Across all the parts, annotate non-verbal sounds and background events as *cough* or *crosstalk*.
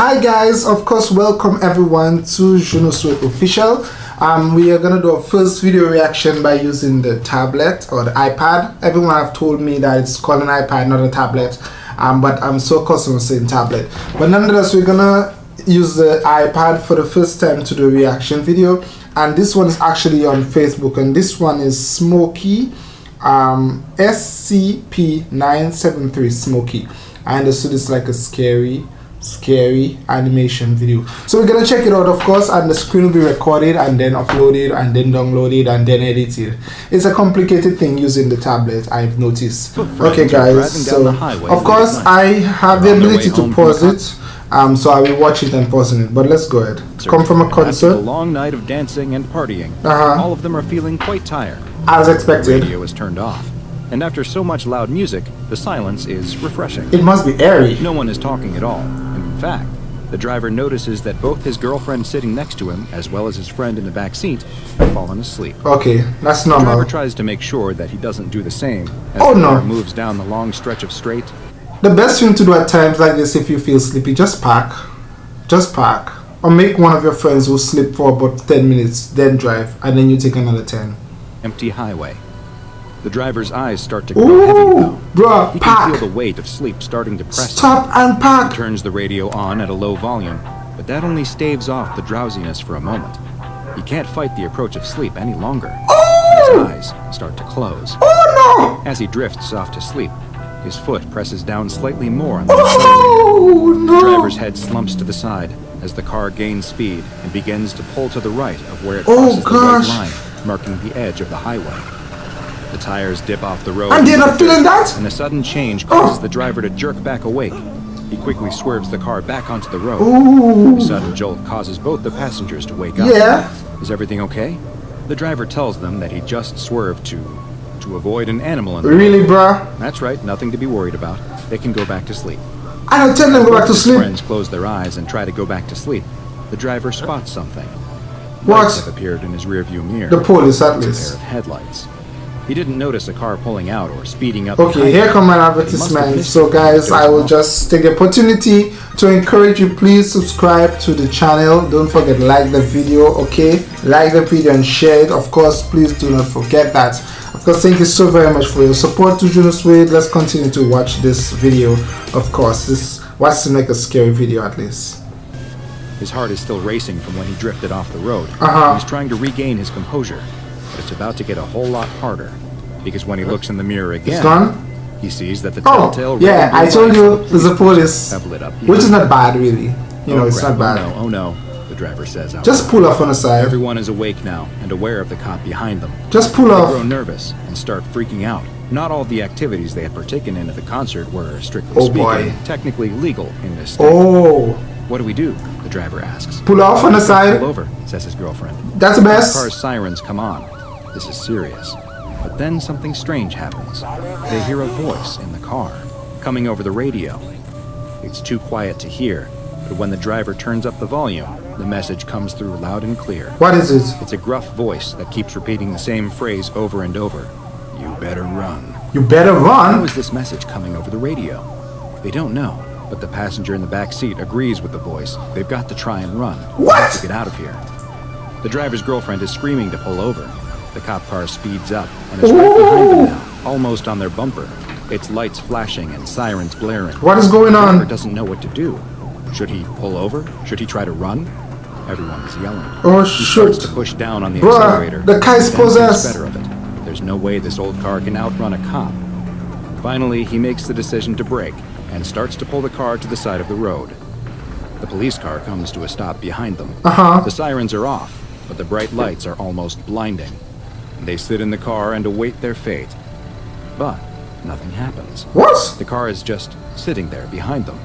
Hi guys, of course welcome everyone to Juno Sweat Official. Um, we are gonna do a first video reaction by using the tablet or the iPad. Everyone have told me that it's called an iPad, not a tablet. Um, but I'm so accustomed to saying tablet. But nonetheless, we're gonna use the iPad for the first time to do a reaction video. And this one is actually on Facebook, and this one is Smokey um, SCP-973 Smokey. I understood it's like a scary scary animation video. So we're gonna check it out of course and the screen will be recorded and then uploaded and then downloaded and then edited. It's a complicated thing using the tablet i've noticed. Okay guys so of course i have the ability to pause it um so i will watch it and pause it but let's go ahead. Come from a concert. a long night of dancing and partying uh -huh. all of them are feeling quite tired. As expected. The radio is turned off and after so much loud music, the silence is refreshing. It must be airy. No one is talking at all. In fact, the driver notices that both his girlfriend sitting next to him, as well as his friend in the back seat, have fallen asleep. Okay, that's normal. The driver tries to make sure that he doesn't do the same as oh, the no. car moves down the long stretch of straight. The best thing to do at times like this if you feel sleepy, just park. Just park. Or make one of your friends who sleep for about 10 minutes, then drive, and then you take another 10. Empty highway. The driver's eyes start to grow Ooh, heavy. Bruh, he pack. can feel the weight of sleep starting to press Stop him. and pack. He turns the radio on at a low volume, but that only staves off the drowsiness for a moment. He can't fight the approach of sleep any longer. Oh! His eyes start to close. Oh no! As he drifts off to sleep, his foot presses down slightly more on the oh, no. The driver's head slumps to the side as the car gains speed and begins to pull to the right of where it oh, crosses oh, the white line, marking the edge of the highway. The tires dip off the road. And they're not feeling that? And a sudden change causes oh. the driver to jerk back awake. He quickly swerves the car back onto the road. Ooh. The sudden jolt causes both the passengers to wake up. Yeah. Is everything okay? The driver tells them that he just swerved to to avoid an animal in the Really, bruh? That's right, nothing to be worried about. They can go back to sleep. I don't tell them to go back to sleep. friends close their eyes and try to go back to sleep. The driver spots something. What? Lights have appeared in his rearview mirror. The police, at least. A pair of headlights. He didn't notice a car pulling out or speeding up. Okay, here come my advertisement. So guys, I will just take the opportunity to encourage you. Please subscribe to the channel. Don't forget like the video. Okay, like the video and share it. Of course, please do not forget that. Of course, thank you so very much for your support to Junos Wade. Let's continue to watch this video. Of course, this wants to make a scary video at least. His heart is still racing from when he drifted off the road. Uh -huh. He's trying to regain his composure it's about to get a whole lot harder. Because when he looks in the mirror again, he sees that the oh, telltale yeah, I told you there's a police, have lit up which is not bad really. You oh, know, it's crap. not bad. Oh no, oh no, the driver says. Out Just pull off on the side. Everyone is awake now and aware of the cop behind them. Just pull they off. Grow nervous and start freaking out. Not all the activities they had partaken in at the concert were, strictly oh, speaking, boy. technically legal in this state. Oh. What do we do? The driver asks. Pull off on the side. Pull over, says his girlfriend. That's the best. The car's sirens come on. This is serious. But then something strange happens. They hear a voice in the car, coming over the radio. It's too quiet to hear, but when the driver turns up the volume, the message comes through loud and clear. What is it? It's a gruff voice that keeps repeating the same phrase over and over. You better run. You better run? How is this message coming over the radio? They don't know, but the passenger in the back seat agrees with the voice. They've got to try and run. What? To get out of here. The driver's girlfriend is screaming to pull over, the cop car speeds up and is right behind them now, almost on their bumper. Its lights flashing and sirens blaring. What is going on? The doesn't know what to do. Should he pull over? Should he try to run? Everyone is yelling. Oh, he shoot. starts to push down on the Bruh, accelerator. The car is possessed. better of it. There's no way this old car can outrun a cop. Finally, he makes the decision to brake and starts to pull the car to the side of the road. The police car comes to a stop behind them. Uh-huh. The sirens are off, but the bright lights are almost blinding. They sit in the car and await their fate. But nothing happens. What? The car is just sitting there behind them.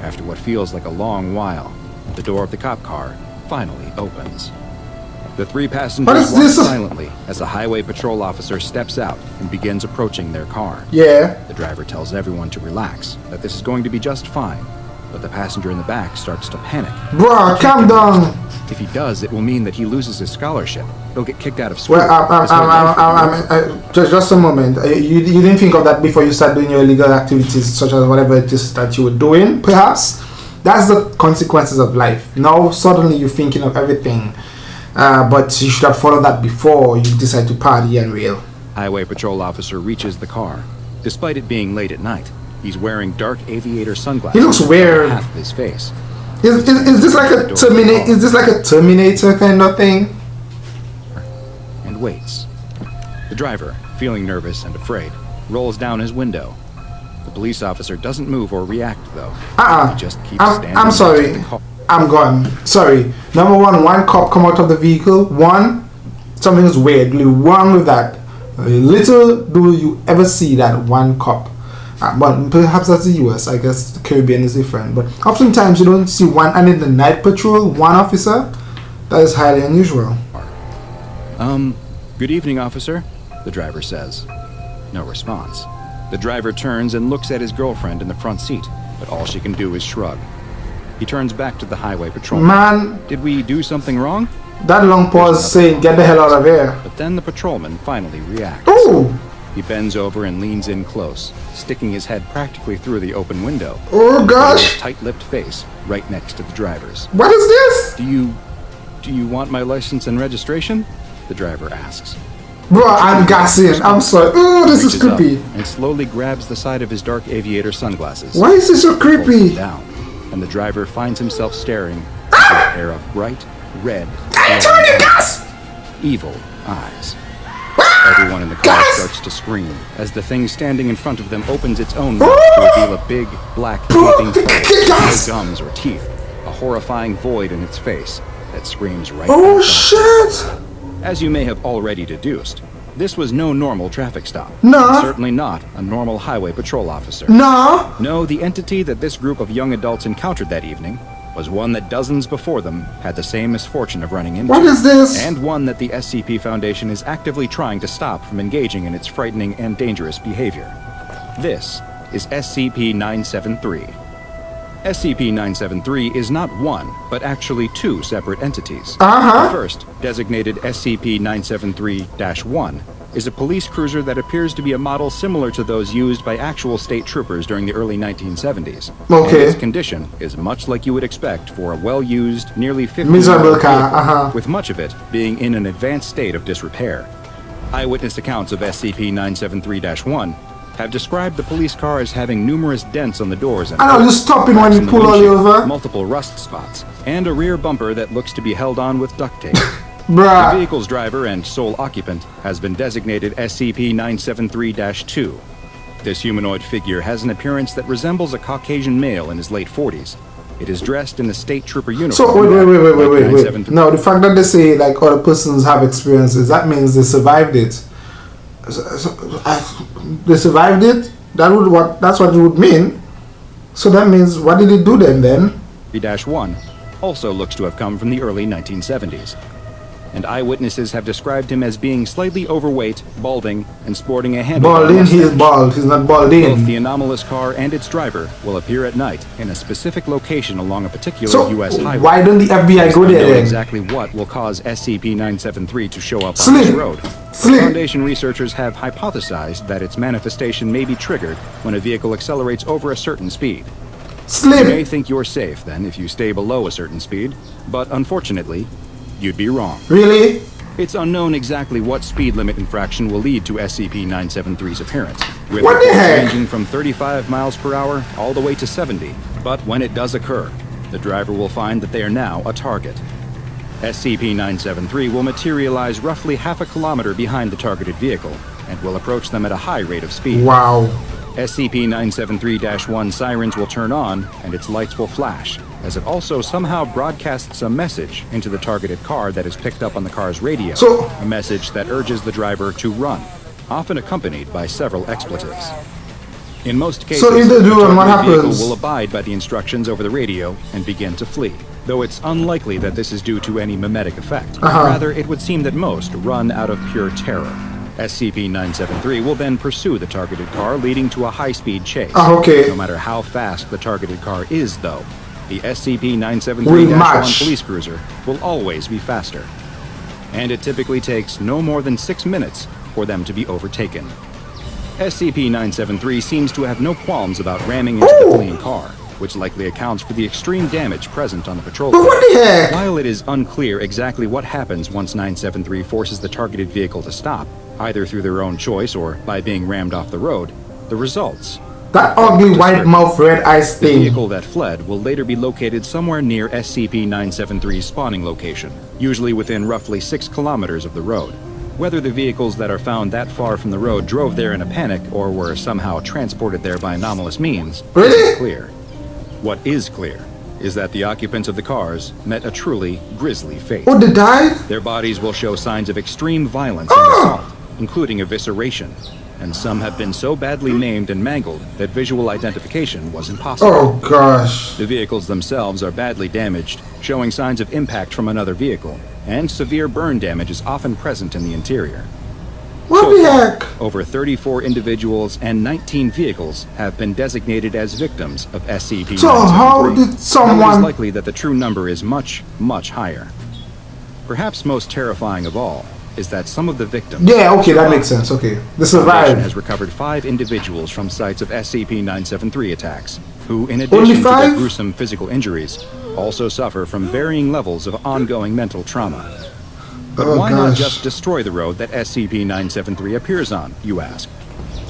After what feels like a long while, the door of the cop car finally opens. The three passengers walk silently as a highway patrol officer steps out and begins approaching their car. Yeah. The driver tells everyone to relax, that this is going to be just fine, but the passenger in the back starts to panic. Bruh, calm down. If he does, it will mean that he loses his scholarship. He'll get kicked out of school. Well, um, um, um, just, just a moment. Uh, you, you didn't think of that before you started doing your illegal activities, such as whatever it is that you were doing, perhaps? that's the consequences of life. Now suddenly you're thinking of everything, uh, but you should have followed that before you decide to party and rail. Highway patrol officer reaches the car. Despite it being late at night, he's wearing dark aviator sunglasses. He looks weird. Half of his face. Is, is, is this like a terminator? Is this like a Terminator kind of thing? And waits. The driver, feeling nervous and afraid, rolls down his window. The police officer doesn't move or react, though. Uh-uh. He just keeps I'm, standing I'm sorry. I'm gone. Sorry. Number one, one cop come out of the vehicle. One, something is weirdly wrong with that. Little do you ever see that one cop. Uh, but perhaps that's the US. I guess the Caribbean is different. But oftentimes you don't see one, and in the night patrol, one officer. That is highly unusual. Um, good evening, officer, the driver says. No response. The driver turns and looks at his girlfriend in the front seat, but all she can do is shrug. He turns back to the highway patrolman. Man, Did we do something wrong? that long pause saying, "Get the hell out of here." But then the patrolman finally reacts. Oh, He bends over and leans in close, sticking his head practically through the open window. oh gosh, tight-lipped face right next to the driver's. what is this, Do you... do you want my license and registration? The driver asks. bro? I'm gassing. I'm sorry. Oh, this is creepy. And slowly grabs the side of his dark aviator sunglasses. Why is this so creepy? down, and the driver finds himself staring ah! at a pair of bright, red, Can you turn gas? evil eyes. Everyone in the car Guys! starts to scream as the thing standing in front of them opens its own mouth to reveal a big, black, gaping hole, no gums or teeth, a horrifying void in its face that screams right Oh shit! As you may have already deduced, this was no normal traffic stop. No. Certainly not a normal highway patrol officer. No. No, the entity that this group of young adults encountered that evening was one that dozens before them had the same misfortune of running into. What is this? And one that the SCP Foundation is actively trying to stop from engaging in its frightening and dangerous behavior. This is SCP 973. SCP 973 is not one, but actually two separate entities. Uh-huh. The first, designated SCP 973 1, is a police cruiser that appears to be a model similar to those used by actual state troopers during the early 1970s. Okay. And its condition is much like you would expect for a well used, nearly 50 Miserable car, uh-huh. with much of it being in an advanced state of disrepair. Eyewitness accounts of SCP 973 1 have described the police car as having numerous dents on the doors and I know, stopping when you pull all over. multiple rust spots, and a rear bumper that looks to be held on with duct tape. *laughs* The vehicle's driver and sole occupant has been designated SCP 973 2. This humanoid figure has an appearance that resembles a Caucasian male in his late 40s. It is dressed in the state trooper uniform. So wait, wait, wait, wait, wait, wait, wait. No, the fact that they say like other persons have experiences, that means they survived it. So- so, I- They survived it. That would what? That's what it would mean. So that means what did it do then? Then 1 also looks to have come from the early 1970s. And eyewitnesses have described him as being slightly overweight, balding, and sporting a handlebar balding, he's bald. He's not balding. Both the anomalous car and its driver will appear at night in a specific location along a particular So U.S. highway. why don't the FBI go there then? exactly what will cause SCP-973 to show up on Sleep. this road. Sleep. Foundation researchers have hypothesized that its manifestation may be triggered when a vehicle accelerates over a certain speed. You may think you're safe then if you stay below a certain speed, but unfortunately, you'd be wrong. Really? It's unknown exactly what speed limit infraction will lead to SCP-973's appearance, with What the heck? ranging from 35 miles per hour all the way to 70. But when it does occur, the driver will find that they are now a target. SCP-973 will materialize roughly half a kilometer behind the targeted vehicle and will approach them at a high rate of speed. Wow. SCP-973-1 sirens will turn on and its lights will flash, as it also somehow broadcasts a message into the targeted car that is picked up on the car's radio. So- a message that urges the driver to run, often accompanied by several expletives. In most cases, So do, the what vehicle will abide by the instructions over the radio and begin to flee. Though it's unlikely that this is due to any mimetic effect. Uh-huh. Rather, it would seem that most run out of pure terror. SCP-973 will then pursue the targeted car, leading to a high-speed chase. Ah, okay. No matter how fast the targeted car is, though, the SCP-973-1 police cruiser will always be faster. And it typically takes no more than six minutes for them to be overtaken. SCP-973 seems to have no qualms about ramming into Ooh. the fleeing car, which likely accounts for the extreme damage present on the patrol But car. what the heck? While it is unclear exactly what happens once 973 forces the targeted vehicle to stop, either through their own choice or by being rammed off the road, the results That ugly white mouth red eyes the thing. vehicle that fled will later be located somewhere near SCP-973's spawning location, usually within roughly 6 kilometers of the road. Whether the vehicles that are found that far from the road drove there in a panic or were somehow transported there by anomalous means Really? isn't clear. What is clear is that the occupants of the cars met a truly grisly fate. Oh, they died? Their bodies will show signs of extreme violence and ah! assault, including evisceration, and some have been so badly maimed and mangled that visual identification was impossible. Oh gosh. The vehicles themselves are badly damaged, showing signs of impact from another vehicle, and severe burn damage is often present in the interior. What So the far, heck? Over 34 individuals and 19 vehicles have been designated as victims of SCP-973. So how did Though it is likely that the true number is much, much higher. Perhaps most terrifying of all is that some of the victims Yeah, okay, that makes sense. Okay. The survived. has recovered five individuals from sites of SCP-973 attacks, who, in addition to their gruesome physical injuries, also suffer from varying levels of ongoing mental trauma. But Oh, why not just destroy the road that SCP-973 appears on, you ask?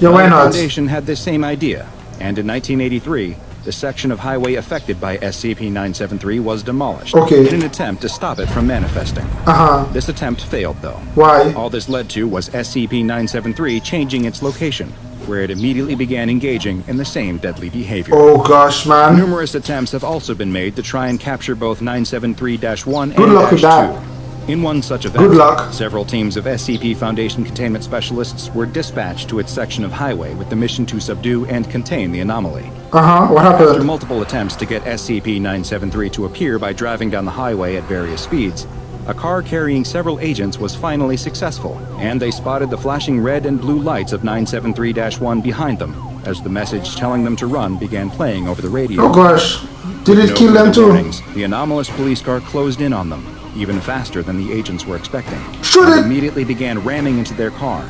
Yeah, why Well, the not? Foundation had this same idea, and in 1983, the section of highway affected by SCP-973 was demolished Okay. in an attempt to stop it from manifesting. Uh-huh. This attempt failed, though. Why? All this led to was SCP-973 changing its location, where it immediately began engaging in the same deadly behavior. Oh gosh, man. Numerous attempts have also been made to try and capture both 973-1 Good and luck with that. 2. In one such event, Good luck. several teams of SCP Foundation containment specialists were dispatched to its section of highway with the mission to subdue and contain the anomaly. Uh-huh. What happened? After multiple attempts to get SCP-973 to appear by driving down the highway at various speeds, a car carrying several agents was finally successful, and they spotted the flashing red and blue lights of 973-1 behind them, as the message telling them to run began playing over the radio. Oh gosh. Did it No kill them too? warnings, the anomalous police car closed in on them, even faster than the agents were expecting. Shoot it! immediately began ramming into their car.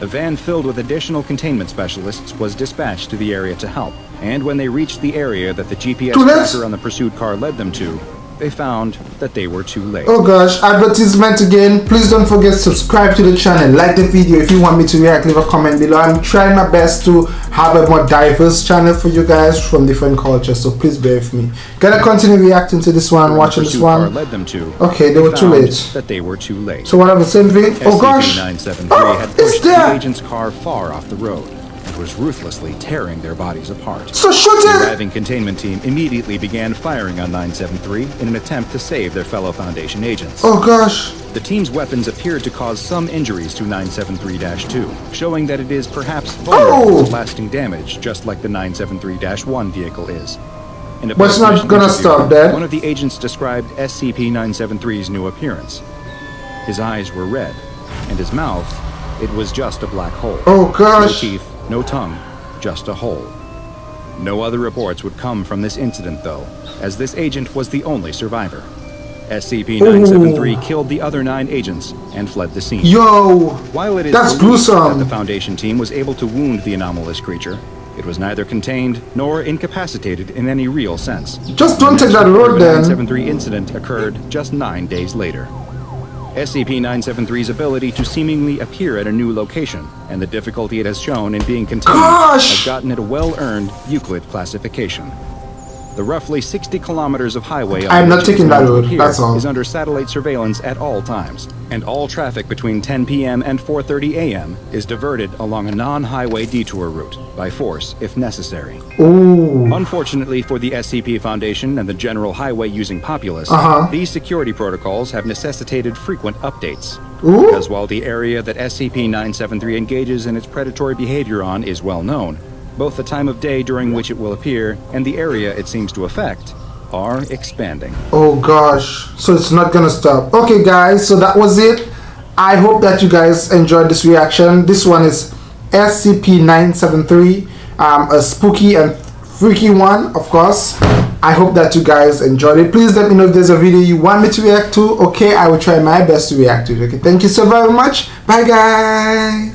A van filled with additional containment specialists was dispatched to the area to help. And when they reached the area that the GPS tracker on the pursued car led them to, they found that they were too late. Oh gosh, advertisement again. Please don't forget to subscribe to the channel, like the video if you want me to react, leave a comment below. I'm trying my best to have a more diverse channel for you guys from different cultures, so please bear with me. Gonna continue reacting to this one, watching this one. led them to, Okay, they were too late. That they were too late. So what happened? Same thing? Oh gosh! SCP-973 Oh, ah, had it's pushed the there! agent's car far off the road and was ruthlessly tearing their bodies apart. So shoot The arriving containment team immediately began firing on 973 in an attempt to save their fellow Foundation agents. Oh gosh! The team's weapons appeared to cause some injuries to 973-2, showing that it is perhaps vulnerable Oh! to lasting damage, just like the 973-1 vehicle is. In a But it's not gonna stop that. One of the agents described SCP-973's new appearance. His eyes were red, and his mouth, it was just a black hole. Oh No gosh! teeth, no tongue, just a hole. No other reports would come from this incident, though, as this agent was the only survivor. SCP-973 killed the other nine agents and fled the scene. Yo! While it is That's gruesome. that the Foundation team was able to wound the anomalous creature, it was neither contained nor incapacitated in any real sense. Just don't take that road then. The 973 incident occurred just nine days later. SCP-973's ability to seemingly appear at a new location and the difficulty it has shown in being contained Gosh! has gotten it a well-earned Euclid classification. The roughly 60 kilometers of highway on I'm not taking that road, that's all. is under satellite surveillance at all times, and all traffic between 10 p.m. and 4:30 a.m. is diverted along a non-highway detour route by force if necessary. Ooh. Unfortunately for the SCP Foundation and the general highway-using populace, Uh-huh. these security protocols have necessitated frequent updates. Ooh. Because while the area that SCP-973 engages in its predatory behavior on is well known, both the time of day during which it will appear and the area it seems to affect are expanding. Oh gosh, so it's not gonna stop. Okay, guys, so that was it. I hope that you guys enjoyed this reaction. This one is SCP-973, um, a spooky and freaky one, of course. I hope that you guys enjoyed it. Please let me know if there's a video you want me to react to. Okay, I will try my best to react to it. Okay, thank you so very much. Bye, guys.